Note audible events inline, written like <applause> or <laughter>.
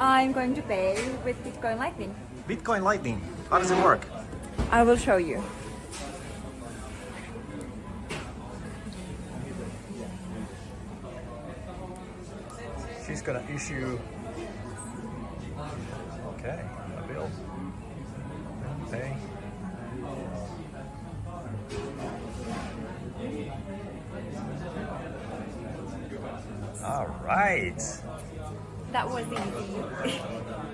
I'm going to pay with Bitcoin Lightning. Bitcoin Lightning. How does it work? I will show you. She's gonna issue. Okay, a bill. Pay. All right that was easy. <laughs>